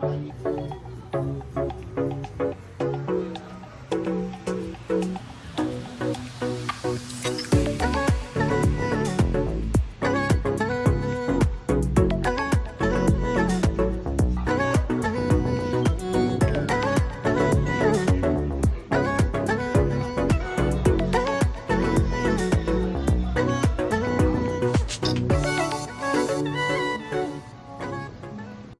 はい。